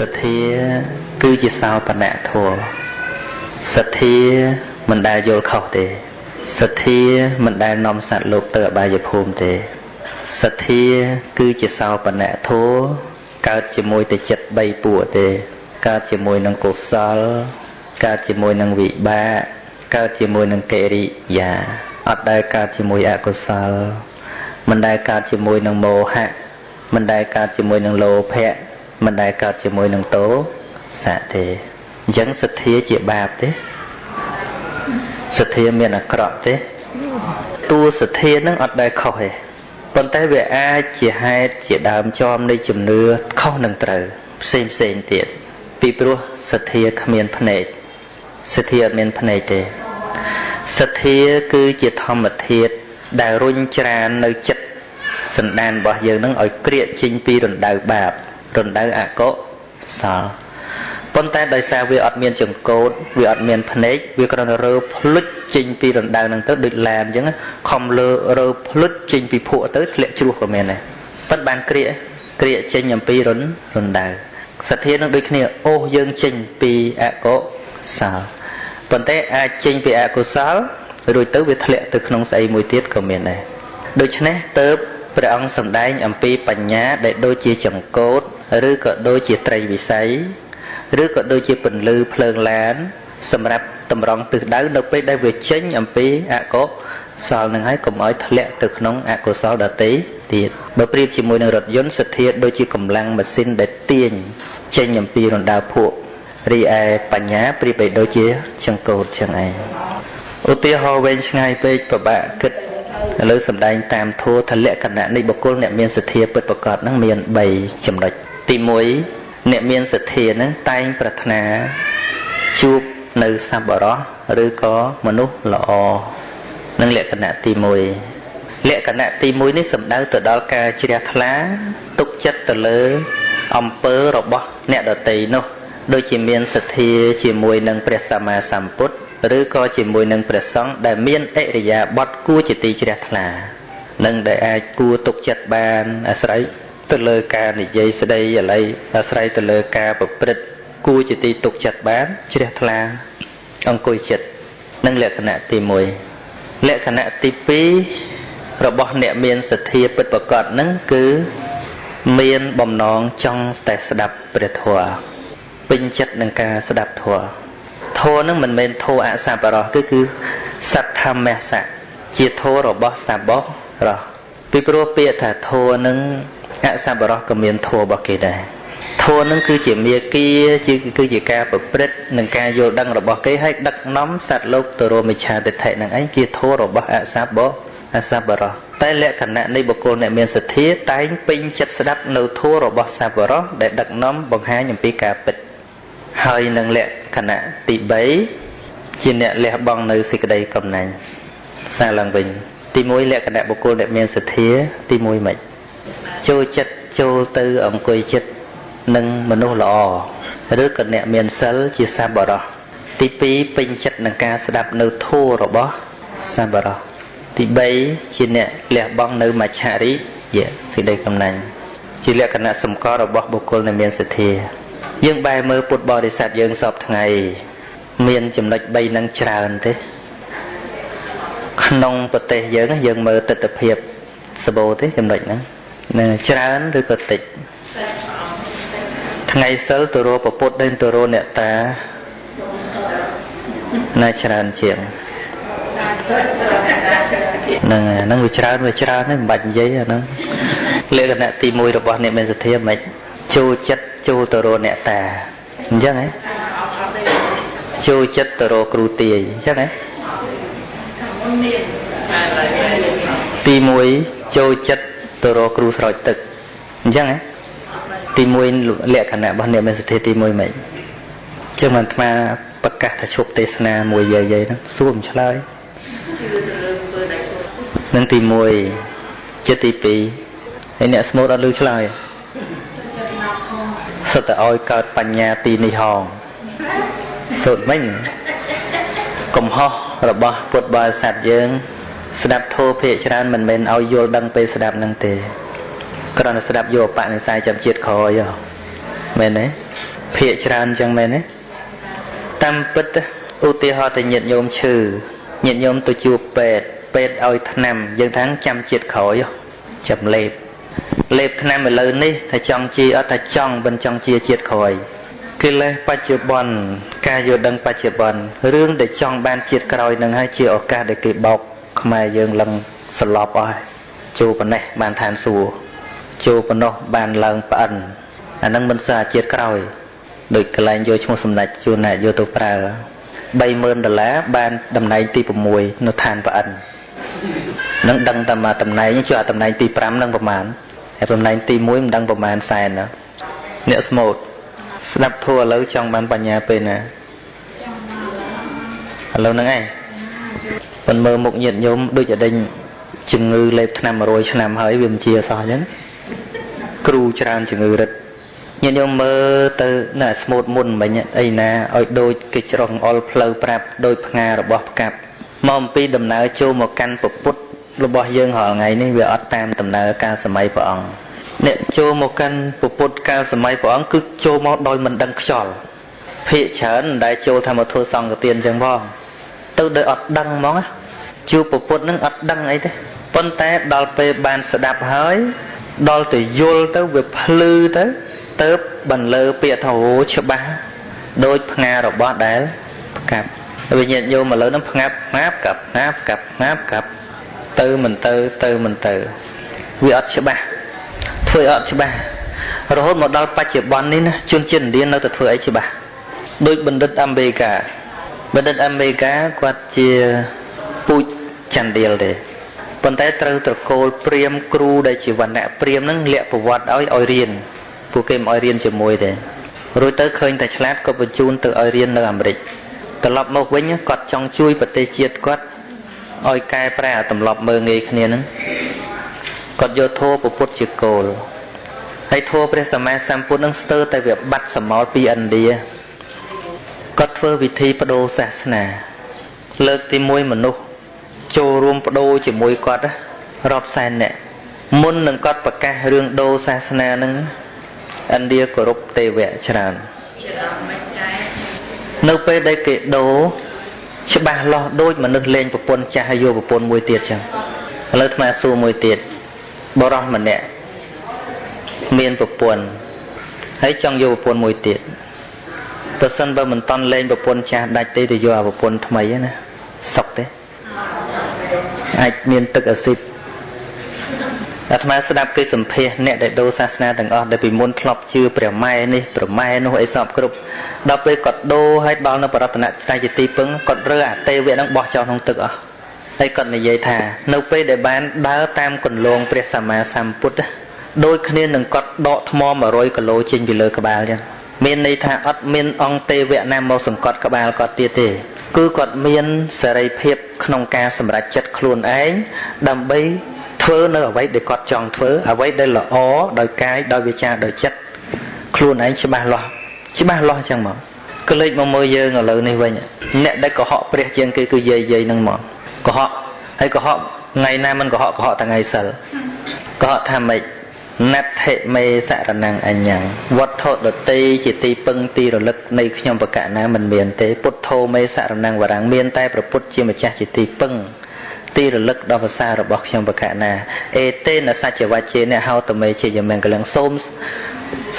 សទ្ធា គឺជាសោបនៈធម៌សទ្ធាមិនដែលយល់ខុសទេសទ្ធាមិនដែលនាំសត្វលោកទៅអបាយភូមិទេសទ្ធាគឺជាសោបនៈធម៌កើតជាមួយតែចិត្ត3ពួកទេ កើតជាមួយនឹងកុសល កើតជាមួយនឹងវិបាកកើតជាមួយនឹងកិរិយាអត់ដែលកើតជាមួយអកុសល មិនដែលកើតជាមួយនឹងមោហៈមិនដែលកើតជាមួយនឹងលោភៈ មិនដែលកើតជាមួយនឹងតោសៈទេអញ្ចឹងសទ្ធាជាបាបទេសទ្ធាមានអាក្រក់ទេតួសទ្ធានឹងអត់ដែលខុសទេប៉ុន្តែវាអាចជាហេតុជាដើមចំនៃជំនឿខុសនឹងត្រូវផ្សេងផ្សេងទៀតពីព្រោះសទ្ធាគ្មានភ្នែកសទ្ធាអត់មានភ្នែកទេសទ្ធាគឺជាធម្មធាតុដែលរុញច្រាននៅចិត្តសន្តានរបស់យើងនឹងឲ្យក្រៀកចេញពីរណ្ដៅបាប រណ្ដៅអកុសលប៉ុន្តែដោយសារវាអត់មានចង្កូតវាអត់មានភ្នែកវាគ្រាន់តែរើភ្លុចចេញពីរណ្ដៅហ្នឹងទៅដូចឡានអញ្ចឹងខំលើរើភ្លុចចេញពីភក់ទៅធ្លាក់ជ្រោះក៏មានដែរប៉ុន្តែបានក្រៀកក្រៀកចេញអំពីរណ្រណ្ដៅសទ្ធានឹងដូចគ្នាអូសយើងចេញពីអកុសលប៉ុន្តែអាចចេញពីអកុសលរួចទៅវាធ្លាក់ទៅក្នុងស្អីមួយទៀតក៏មានដែរដូច្នេះទៅព្រះអង្គសម្ដែងអំពីបញ្ញាដែលដូចជាចង្កូត ឬក៏ដូចជាត្រីវិស័យឬក៏ដូចជាពន្លឺភ្លើងឡាន សម្រាប់តម្រង់ទិសដៅនៅពេលដែលវាចេញអំពីអកុសលនឹងហើយកុំឲ្យធ្លាក់ទៅក្នុងអកុសលដទៃទៀតបើប្រៀបជាមួយនឹងរថយន្តសទ្ធាដូចជាកម្លាំងម៉ាស៊ីនដែលទាញចេញអំពីរណ្ដៅភក់រីឯបញ្ញាប្រៀបបីដូចជាចង្កូតចឹងឯងឧទាហរណ៍វែងឆ្ងាយពេកពិបាកគិតឥឡូវសំដែងតាមធัวថលក្ខណៈនៃបុគ្គលអ្នកមានសទ្ធាពិតប្រកបហ្នឹងមាន3ចំណុច ទី1អ្នកមានសទ្ធាហ្នឹងតែងប្រាថ្នាជួបនៅសប្បុរសឬក៏មនុស្សល្អនឹងលក្ខណៈទី1លក្ខណៈទី1នេះសំដៅទៅដល់ការជ្រះថ្លាទុកចិត្តទៅលើអំពើរបស់អ្នកដតីនោះ ដូចជាមានសទ្ធាជាមួយនឹងព្រះសម្មាសម្ពុទ្ធឬក៏ជាមួយនឹងព្រះសង្ឃដែលមានអរិយាបថគួរជាទីជ្រះថ្លានឹងដែលអាចគួរទុកចិត្តបានអាស្រ័យ ទៅលើការនិយាយស្ដីអាល័យអាស្រ័យទៅលើការប្រព្រឹត្តគួរជាទីទុកចិត្តបានជ្រះថ្លាអង្គុយចិត្តនឹងលក្ខណៈទី1លក្ខណៈទី2របស់អ្នកមានសទ្ធាពិតប្រកបនឹងគឺមានបំណងចង់តែស្ដាប់ព្រះធម៌ពេញចិត្តនឹងការស្ដាប់ធម៌ធម៌នឹងមិនមែនធម៌អសប្បរោះគឺគឺសត្វធម្មសៈជាធម៌របស់សបោះរោះពីព្រោះពាក្យថាធម៌នឹង អសប្បរោះក៏មានធម៌របស់គេដែរធម៌នឹងគឺជាមាគាជាគឺជាការប្រព្រឹត្តនិងការយល់ដឹងរបស់គេឲ្យដឹកនាំសត្វលោកទៅរមិឆាទិដ្ឋិនឹងឯងជាធម៌របស់អសប្បអសប្បរោះតែលក្ខណៈនៃបុគ្គលអ្នកមានសទ្ធាតែងពេញចិត្តស្ដាប់នៅធម៌របស់សប្បរោះដែលដឹកនាំបង្ហាញអំពីការពិតហើយនឹងលក្ខណៈទី3ជាអ្នកលះបង់នៅសេចក្តីកំណាញ់សារឡើងវិញទី1លក្ខណៈបុគ្គលដែលមានសទ្ធាទី1មិន ចូលចិត្តចូលទៅអង្គុយចិត្តនឹងមនុស្សល្អឬក៏អ្នកមានសិលជាសប្បុរសទី2ពេញចិត្តនឹងការស្ដាប់នៅធម៌របស់សប្បុរសទី3ជាអ្នកលះបង់នៅមច្ឆរិយៈសេចក្តីកំណាញ់ជាលក្ខណៈសម្គាល់របស់បុគ្គលដែលមានសទ្ធា យើងបែរមើលពុទ្ធបរិស័ទយើងសពថ្ងៃមានចំណុច3នឹងច្រើនទេក្នុងប្រទេសយើងយើងមើលទស្សនភាពសបោទេចំណុចហ្នឹង ច្រើនឬក៏តិចថ្ងៃសិលទៅរកពុទ្ធ đến ទៅរកអ្នកតាណាច្រើនជាងហ្នឹងហ្នឹងវាច្រើនវាច្រើនហ្នឹងមិនបាច់និយាយអាហ្នឹងលក្ខណៈទី1របស់អ្នកមានសទ្ធាមិនចូលចិត្តចូលទៅរកអ្នកតាអញ្ចឹងហ៎ចូលចិត្តទៅរកគ្រូទាយអញ្ចឹងហ៎ទី1ចូលចិត្ត ទៅរកគ្រូស្រោចទឹកអញ្ចឹងហ៎ទី1លក្ខណៈរបស់អ្នកមានសទ្ធាទី1មិនចឹងមិនអាត្មាប្រកាសថាឈប់ទេសនាមួយយាយយាយហ្នឹងសួរមិនឆ្លើយនឹងទី1ចិត្តទី2ហើយអ្នកស្មូតអត់លឺឆ្លើយសុទ្ធតែឲ្យកើតបញ្ញាទីនេះហងសូត្រមិញកំហុសរបស់ពុទ្ធបរិស័ទយើង ស្ដាប់ធម៌ភាកច្រើនមិនមែនឲ្យយល់ដឹងពេលស្ដាប់នឹងទេគ្រាន់តែស្ដាប់យកបនិស័យចាំជាតិក្រោយមែនទេភាកច្រើនអញ្ចឹងមែនទេតាមពិតឧទាហរណ៍ទៅញាតញោមឈឺញាតញោមទៅជួបពេទ្យពេទ្យឲ្យថ្នាំយើងថាចាំជាតិក្រោយចាំលេបលេបថ្នាំឥឡូវនេះថាចង់ជាអត់ថាចង់មិនចង់ជាជាតិក្រោយកិលេសបច្ចុប្បន្នការយល់ដឹងបច្ចុប្បន្នរឿងដែលចង់បានជាតិក្រោយនឹងហើយជាឱកាសដែលគេបោក ខ្មែរយើងឡើងសន្លប់អស់ចូលប៉ុណ្ណេះបានឋានសួគ៌ចូលប៉ុណ្ណោះបានឡើងប្អិនអានឹងមិនសារជាតិក្រោយដូចកន្លែងយកឈ្មោះសម្ដេចជួនណែយកទៅប្រើ30000ដុល្លារបានតំណែងទី6នៅឋានប្អិននឹងដឹងតែមកតំណែងជួយអាតំណែងទី5នឹងប្រមាណហើយតំណែងទី1មិនដឹងប្រមាណសែនណាអ្នកស្មូតស្ដាប់ធัวឥឡូវចង់បានបញ្ញាពេលណាឥឡូវហ្នឹងឯង ប៉ុន្តែមើលមុខញាតញោមដូចអដេញជំងឺលេបថ្នាំ100ឆ្នាំហើយវាមិនជាសោះអញ្ចឹងគ្រូច្រើនជំងឺរឹតញាតិញោមមើលទៅនៅស្មូតមុនមិញអីណាឲ្យដូចគេច្រោះអុលផ្លូវប្រាប់ដោយផ្ងារបស់ផ្កាប់មកអំពីដំណើរចូលមកកាន់ពពុទ្ធរបស់យើងរាល់ថ្ងៃនេះវាអត់តាមដំណើរការសម័យព្រះអង្គអ្នកចូលមកកាន់ពពុទ្ធកាលសម័យព្រះអង្គគឺចូលមកដោយមិនដឹងខ្យល់ភាកច្រើនដែលចូលធម្មធម៌សង្ឃទានអញ្ចឹងផង ទៅដោយអត់ដឹងហ្មងជួបពពុទ្ធនឹងអត់ដឹងអីទេប៉ុន្តែដល់ពេលបានស្ដាប់ហើយដល់ទៅយល់ទៅវាភ្លឺទៅទៅបន្លឺពាក្យថាអូច្បាស់ដូចផ្ងារបស់ដែលផ្កាប់វិញ្ញាណញោមឥឡូវហ្នឹងផ្ងាប់ផ្ងាប់កាប់ផ្ងាប់កាប់ផ្ងាប់កាប់ទៅមិនទៅទៅមិនទៅវាអត់ច្បាស់ធ្វើអត់ច្បាស់រហូតមកដល់បច្ចុប្បន្ននេះណាជនជាតិឥណ្ឌានៅតែធ្វើអីច្បាស់ដូចបណ្ឌិតអាមេរិកា បណ្ឌិតអាមេរិកាគាត់ជាពូជចន្ទដៀលទេប៉ុន្តែត្រូវត្រកូលព្រាមគ្រូដែលជាវណ្ណៈព្រាមនឹងលាក់ប្រវត្តិឲ្យឲ្យរៀនពួកគេមិនឲ្យរៀនជាមួយទេរួចទៅឃើញតែឆ្លាតក៏បញ្ជូនទៅឲ្យរៀននៅអាមេរិកត្រឡប់មកវិញគាត់ចង់ជួយប្រទេសជាតិគាត់ឲ្យកែប្រែអាទម្លាប់មើងងាយគ្នាហ្នឹងគាត់យកធម៌ពុទ្ធជាគោលហើយធម៌ព្រះសម្មាសម្ពុទ្ធនឹងស្ទើរតែវាបាត់សមោលពីឥណ្ឌា គាត់ធ្វើវិធីបដូរសាសនា លើកទី1មនុស្សចូលរួមបដូរជាមួយគាត់រាប់សែនអ្នកមុននឹងគាត់ប្រកាសរឿងដូរសាសនានឹងឥណ្ឌាគោរពទេវៈច្រើននៅពេលដែលគេដូរច្បាស់លាស់ដូចមនុស្សលេងប្រពន្ធចាស់ហើយយកប្រពន្ធមួយទៀតចឹងឥឡូវអាត្មាសួរមួយទៀតបរោះម្នាក់មានប្រពន្ធហើយចង់យកប្រពន្ធមួយទៀត បើសិនបើមិនតន់លេងប្រពន្ធចាស់ដាច់ទេទៅយកអាប្រពន្ធថ្មីណាសុកទេអាចមានទឹកអាស៊ីតអាត្មាស្ដាប់គេសម្ភាសអ្នកដែលដូរសាសនាទាំងអស់ដែលពីមុនធ្លាប់ជឿព្រះម៉ែនេះព្រះម៉ែនោះអីសពគ្រប់ដល់ពេលគាត់ដូរឲ្យដល់នៅបរតនត្រ័យជាទីពឹងគាត់រើអាទេវៈនឹងបោះចោលក្នុងទឹកអស់ហើយគាត់និយាយថា នៅពេលដែលបានដើរតាមគន្លងព្រះសម្មាសម្ពុទ្ធដូចគ្នានឹងគាត់ដកថ្ម100គីឡូចេញពីលើក្បាលចឹង មានន័យថាអត់មានអង្គទេវៈណាមកសង្កត់ក្បាលគាត់ទៀតទេ គឺគាត់មានសេរីភាពក្នុងការសម្រេចចិត្តខ្លួនឯងដើម្បីធ្វើនៅអ្វីដែលគាត់ចង់ធ្វើអ្វីដែលល្អដោយកាយដោយវាចាដោយចិត្តខ្លួនឯងច្បាស់លាស់ច្បាស់លាស់អញ្ចឹងមកក៏លេចមកមើលយើងឥឡូវនេះវិញអ្នកដែលកុហកព្រះជាងគេគឺយាយយាយនឹងមកកុហកហើយកុហកថ្ងៃណាមិនកុហកកុហកថ្ងៃសិលកុហកថាម៉េច ណដ្ឋិមេសរណងអញ្ញងវត្ថុដតីជាទីពឹងទីរលឹកនៃខ្ញុំបកណាមិនមានទេពុទ្ធោមេសរណងវរាំងមានតែប្រពុតជាម្ចាស់ជាទីពឹងទីរលឹកដល់ភាសារបស់ខ្ញុំបកណាអេតេនសច្ចវជេអ្នកហៅតមេជាយមង្គលងសូម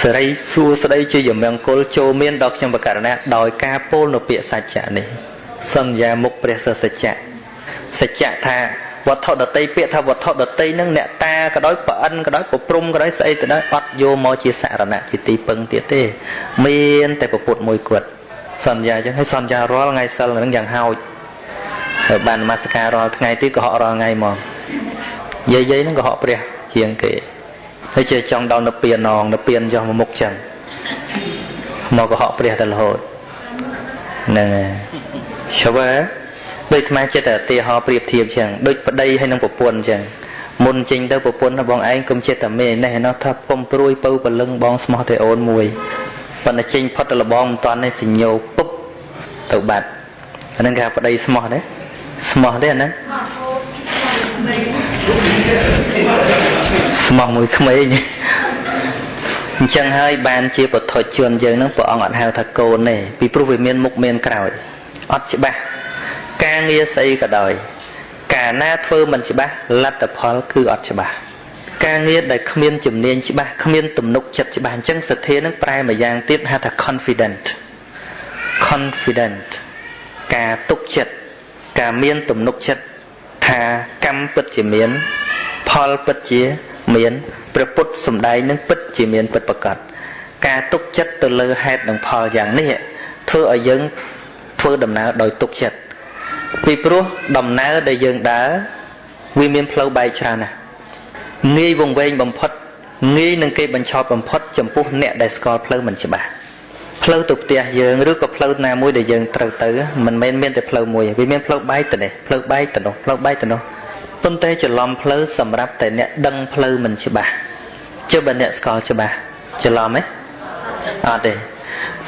សេរីសួស្តីជាយមង្គលចូលមានដល់ខ្ញុំបកណាដោយការពោលនៅពាក្យសច្ចៈនេះសន្យាមុខព្រះសច្ចៈសច្ចៈថា វត្ថុដតីពាក្យថាវត្ថុដតីនឹងអ្នកតាក៏ដោយប្រអិនក៏ដោយប្រព្រំក៏ដោយស្អីទៅដោយអត់យកមកជាសារណៈជាទីពឹងទៀតទេ មានតែពុទ្ធមួយគាត់សន្យាអញ្ចឹងហើយសន្យារាល់ថ្ងៃសិលនឹងយ៉ាងហោចហើយបាននមស្ការរាល់ថ្ងៃទៀតក៏ហក់រាល់ថ្ងៃមកយាយយាយនឹងក៏ហក់ព្រះជាងគេហើយជាចង់ដល់នៅពៀនងនៅពៀនចុះមកមុខចឹងមកក៏ហក់ព្រះទៅរហូតហ្នឹងហើយឈ្វែ ដូចអាចិត្តតែឧទាហរណ៍ប្រៀបធៀបចឹងដូចប្តីហើយនឹងប្រពន្ធចឹងមុនចេញទៅប្រពន្ធបងឯងកុំចិត្តតែមេនេះណោះថាពុំព្រួយពៅពលឹងបងស្មោះតែអូនមួយប៉ុន្តែចេញផុតទៅលបងមិនតាន់នេះសញ្ញោពុបទៅបាត់អានឹងគេប្តីស្មោះទេស្មោះទេណាស្មោះមួយក្មេងអញ្ចឹងហើយបានជាពុទ្ធជនយើងនឹងព្រះអង្គអត់ហៅថាកូនទេពីព្រោះវាមានមុខមានក្រោយអត់ច្បាស់ ការងារស្អីក៏ដោយកាលណាធ្វើមិនច្បាស់លទ្ធផលគឺអត់ច្បាស់ការងារដែលគ្មានជំនាញច្បាស់គ្មានទំនុកចិត្តច្បាស់អញ្ចឹងសទ្ធានឹងប្រែមួយយ៉ាងទៀតហៅថា confident confident ការទុកចិត្តការមានទំនុកចិត្តថាកម្មពិតជាមាន ផលពិតជាមានព្រះពុទ្ធសំដែងនឹងពិតជាមានពិតប្រកបការទុកចិត្តទៅលើហេតុនិងផលយ៉ាងនេះធ្វើឲ្យយើងធ្វើដំណើរដោយទុកចិត្ត ពីព្រោះដំណើរដែលយើងដើរវាមានផ្លូវបែកច្រើនណាស់ងាយវង្វេងបំផុតងាយនឹងគេបញ្ឆោតបំផុតចំពោះអ្នកដែលស្គាល់ផ្លូវមិនច្បាស់ផ្លូវទៅផ្ទះយើងឬក៏ផ្លូវណាមួយដែលយើងត្រូវទៅមិនមែនមានតែផ្លូវមួយវាមានផ្លូវបែកទៅនេះផ្លូវបែកទៅនោះផ្លូវបែកទៅនោះប៉ុន្តែច្រឡំផ្លូវសម្រាប់តែអ្នកដឹងផ្លូវមិនច្បាស់ជិះបើអ្នកស្គាល់ច្បាស់ច្រឡំទេអត់ទេ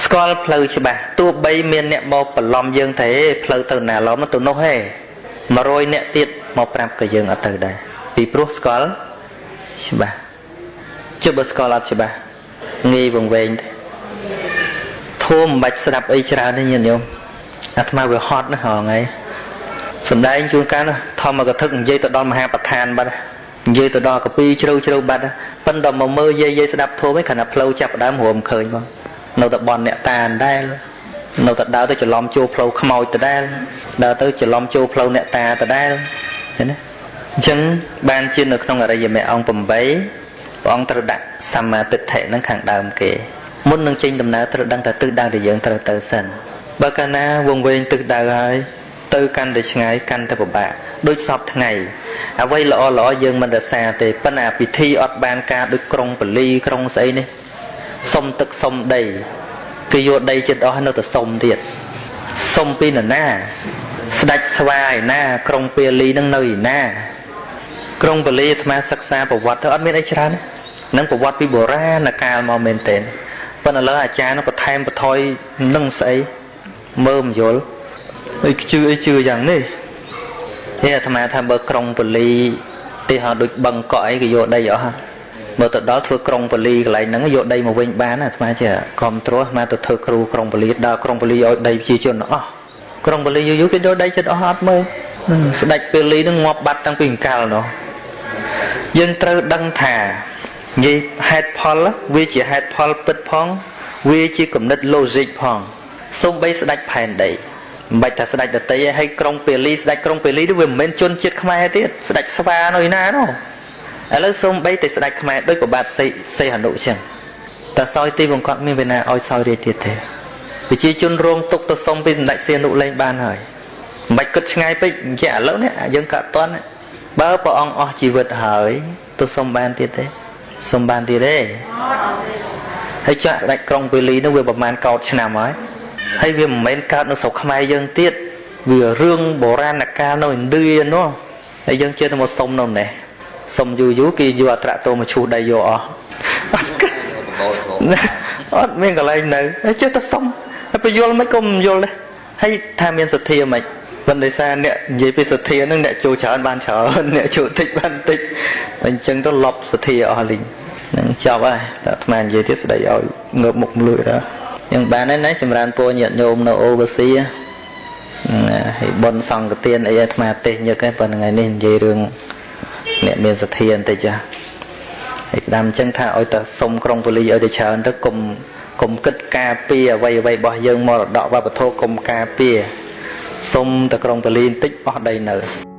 ស្គាល់ផ្លូវច្បាស់ទោះបីមានអ្នកមកបន្លំយើងទេផ្លូវទៅណាឡំទៅនោះទេ100អ្នកទៀតមកប្រាប់ក៏យើងអត់ទៅដែរពីព្រោះស្គាល់ច្បាស់ជិះបើស្គាល់អត់ច្បាស់ងាយវង្វេងទេធួមិនបាច់ស្ដាប់អីច្រើនទេញាតិញោមអាត្មាវាហត់ណាស់ហងៃសំដែងជួនកាលធម្មកថានិយាយទៅដល់មហាប្រធានបាត់និយាយទៅដល់កពីជ្រៅជ្រៅបាត់ប៉ុន្តែមកមើលយាយយាយស្ដាប់ធម៌ឯងគ្រាន់តែផ្លូវចាប់ដើមរួមឃើញបង នៅតែបនអ្នកតាដដែលនៅតែដើរទៅច្រឡំចូលផ្លូវខ្មោចដដែលដើរទៅច្រឡំចូលផ្លូវអ្នកតាដដែលឃើញទេអញ្ចឹងបានជានៅក្នុងអរិយមគ្គអង្គ8ព្រះអង្គត្រូវដាក់សម្មាទិដ្ឋិនឹងខាងដើមគេមុននឹងចេញដំណើរត្រូវដឹងថាទិសដៅដែលយើងត្រូវទៅសិនបើកាលណាវងវែងទិសដៅហើយទៅកាន់តែឆ្ងាយកាន់តែពិបាកដូចសពថ្ងៃអ្វីល្អល្អយើងមិនរសាទេប៉ុន្តែពិធីអត់បានការដូចក្រុងបលីក្រុងស្អីនេះ សុំទឹកសុំដីគេយកដីចិត្តអស់នៅតែសុំទៀតសុំពីនរណា ស្ដេចស្វាយណា ក្រុងពាលីនឹងនៅឯណា ក្រុងបលីអាត្មាសិក្សាប្រវត្តិទៅអត់មានអីច្រើននឹងប្រវត្តិពីបុរាណកាលមកមែនទែនប៉ុន្តែឥឡូវអាចារ្យនឹងបន្ថែមបន្ថយនឹងស្អីមើលមិនយល់អីជឿអីជឿយ៉ាងនេះហេអាត្មាថាបើក្រុងបលីទីហោដូចបឹងកក់អីគេយកដីអស់ មើលទៅដល់ធ្វើក្រុងបលីកន្លែងហ្នឹងយកដីមកវិញបានអាត្មាជាគ្រប់ត្រួសអាត្មាទៅធ្វើគ្រូក្រុងបលីដល់ក្រុងបលីឲ្យដីប្រជាជនអស់ក្រុងបលីយូរយូរគេយកដីចិត្តអស់អត់មើលស្ដេចពេលីហ្នឹងងាប់បាត់តាំងពីអង្កលនោះយើងត្រូវដឹងថានិយាយហេតុផលវាជាហេតុផលពិតផង វាជាគំនិត logic ផងសូម្បីស្ដេចផែនដីមិនបាច់ថាស្ដេចដតីឯងហើយក្រុងពេលីស្ដេចក្រុងពេលីនោះវាមិនមែនជនជាតិខ្មែរទៀតស្ដេចស្វានៅណានោះ ឥឡូវសូម្បីតែស្ដេចខ្មែរដូចប្របាទសីសីហនុចឹងតើសោយទីបង្កត់មានវេណាឲ្យសោយរាជទៀតទេប្រជាជនរងទុកទៅសុំពីសម្ដេចសីហនុលេងបានហើយមិនបាច់គិតឆ្ងាយពេកនិយាយឥឡូវនេះយើងក៏អត់តន់បើព្រះអង្គអស់ជីវិតហើយទៅសុំបានទៀតទេសុំបានទៀតទេហើយចាក់ស្ដេចក្រុងពេលីនោះវាប្រហែលកោតឆ្នាំហើយហើយវាមិនមែនកើតនៅស្រុកខ្មែរយើងទៀតវារឿងបុរាណកាលនៅឥណ្ឌានោះហើយយើងជឿទៅមកសុំនៅនេះ សុំយូរយូរគេយកអត្រាតោមកឈូសដៃយកអស់អត់គិតអត់មានកន្លែងនៅហើយចេះតែសុំហើយបញ្យល់មិនក៏មិនយល់ដែរហើយថាមានសទ្ធាមិនប៉ុន្តែសារអ្នកនិយាយពីសទ្ធានឹងអ្នកចូលច្រើនបានច្រើនអ្នកចូលតិចបានតិចអញ្ចឹងទៅលប់សទ្ធាអស់លីងនឹងចប់ហើយតែអាត្មានិយាយទៀតស្ដីឲ្យងើបមុខមលួយដែរយ៉ាងបានហើយណាចម្រើនពរញាតិញោមនៅអូវស៊ីហើយប៉ុនសង្កទានអីអាត្មាទេសញឹកឯងប៉ុន្តែថ្ងៃនេះនិយាយរឿង អ្នកមានសទ្ធាបន្តិចចាហើយដាំអញ្ចឹងថាឲ្យតែសុំក្រុងប៉ូលីសឲ្យទៅច្រើនទៅកុំកុំគិតការពារអ្វីអ្វីរបស់យើងមរតកវប្បធម៌កុំការពារសុំតែក្រុងប៉ូលីសបន្តិចអស់ដីនៅ